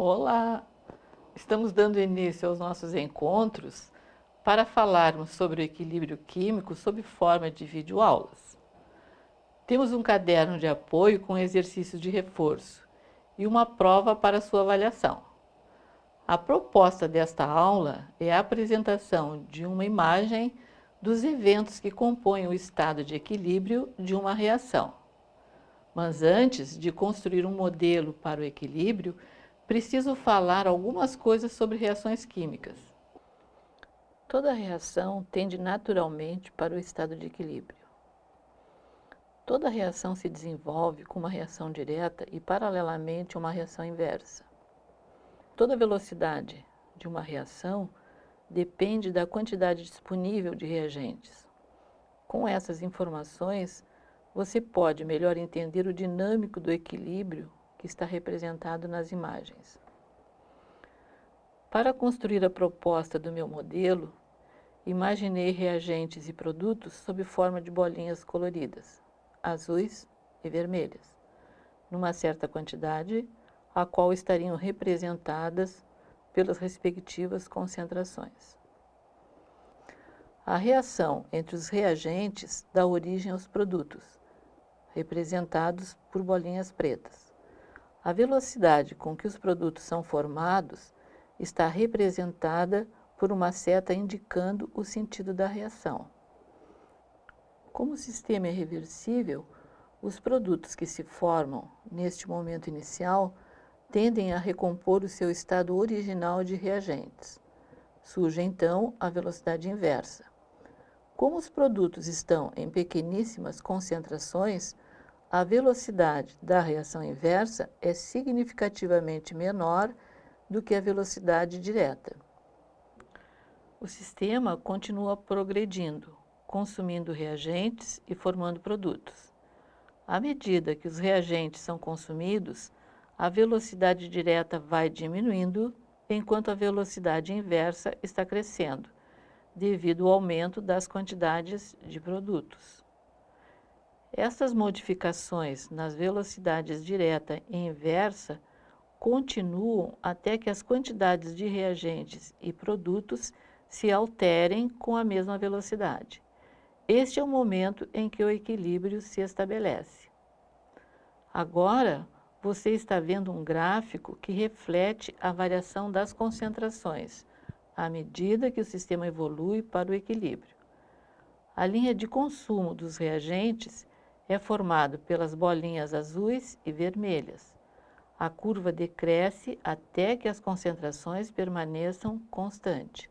Olá! Estamos dando início aos nossos encontros para falarmos sobre o equilíbrio químico sob forma de videoaulas. Temos um caderno de apoio com exercícios de reforço e uma prova para sua avaliação. A proposta desta aula é a apresentação de uma imagem dos eventos que compõem o estado de equilíbrio de uma reação. Mas antes de construir um modelo para o equilíbrio, preciso falar algumas coisas sobre reações químicas. Toda reação tende naturalmente para o estado de equilíbrio. Toda reação se desenvolve com uma reação direta e, paralelamente, uma reação inversa. Toda velocidade de uma reação depende da quantidade disponível de reagentes. Com essas informações, você pode melhor entender o dinâmico do equilíbrio que está representado nas imagens. Para construir a proposta do meu modelo, imaginei reagentes e produtos sob forma de bolinhas coloridas, azuis e vermelhas, numa certa quantidade, a qual estariam representadas pelas respectivas concentrações. A reação entre os reagentes dá origem aos produtos, representados por bolinhas pretas. A velocidade com que os produtos são formados está representada por uma seta indicando o sentido da reação. Como o sistema é reversível, os produtos que se formam neste momento inicial tendem a recompor o seu estado original de reagentes. Surge então a velocidade inversa. Como os produtos estão em pequeníssimas concentrações, a velocidade da reação inversa é significativamente menor do que a velocidade direta. O sistema continua progredindo, consumindo reagentes e formando produtos. À medida que os reagentes são consumidos, a velocidade direta vai diminuindo, enquanto a velocidade inversa está crescendo, devido ao aumento das quantidades de produtos. Essas modificações nas velocidades direta e inversa continuam até que as quantidades de reagentes e produtos se alterem com a mesma velocidade. Este é o momento em que o equilíbrio se estabelece. Agora, você está vendo um gráfico que reflete a variação das concentrações à medida que o sistema evolui para o equilíbrio. A linha de consumo dos reagentes é formado pelas bolinhas azuis e vermelhas. A curva decresce até que as concentrações permaneçam constantes.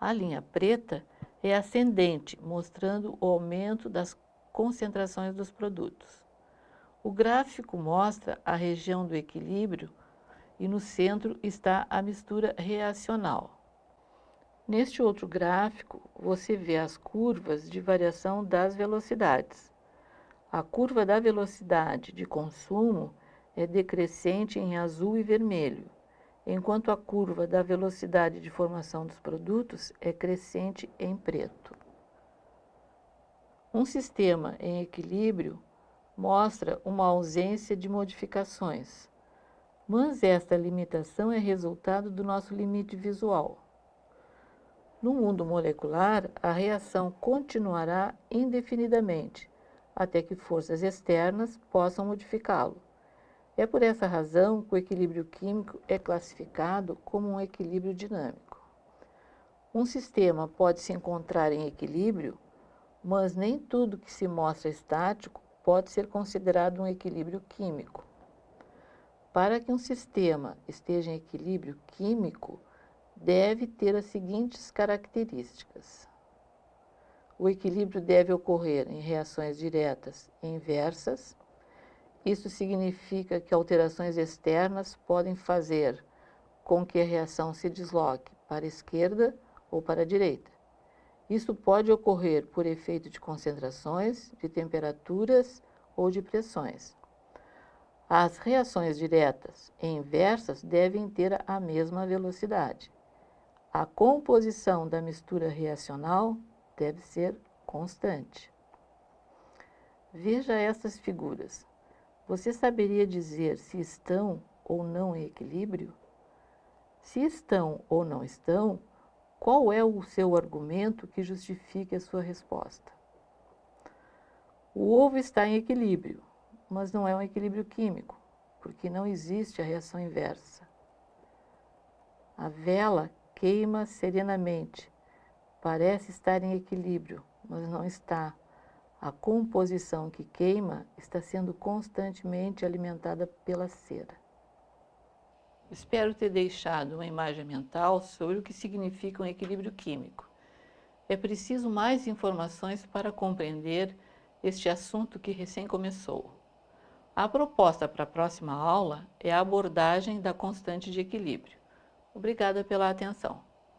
A linha preta é ascendente, mostrando o aumento das concentrações dos produtos. O gráfico mostra a região do equilíbrio e no centro está a mistura reacional. Neste outro gráfico, você vê as curvas de variação das velocidades. A curva da velocidade de consumo é decrescente em azul e vermelho, enquanto a curva da velocidade de formação dos produtos é crescente em preto. Um sistema em equilíbrio mostra uma ausência de modificações, mas esta limitação é resultado do nosso limite visual. No mundo molecular, a reação continuará indefinidamente, até que forças externas possam modificá-lo. É por essa razão que o equilíbrio químico é classificado como um equilíbrio dinâmico. Um sistema pode se encontrar em equilíbrio, mas nem tudo que se mostra estático pode ser considerado um equilíbrio químico. Para que um sistema esteja em equilíbrio químico, deve ter as seguintes características. O equilíbrio deve ocorrer em reações diretas e inversas. Isso significa que alterações externas podem fazer com que a reação se desloque para a esquerda ou para a direita. Isso pode ocorrer por efeito de concentrações, de temperaturas ou de pressões. As reações diretas e inversas devem ter a mesma velocidade. A composição da mistura reacional deve ser constante. Veja essas figuras. Você saberia dizer se estão ou não em equilíbrio? Se estão ou não estão, qual é o seu argumento que justifique a sua resposta? O ovo está em equilíbrio, mas não é um equilíbrio químico, porque não existe a reação inversa. A vela queima serenamente, parece estar em equilíbrio, mas não está. A composição que queima está sendo constantemente alimentada pela cera. Espero ter deixado uma imagem mental sobre o que significa um equilíbrio químico. É preciso mais informações para compreender este assunto que recém começou. A proposta para a próxima aula é a abordagem da constante de equilíbrio. Obrigada pela atenção.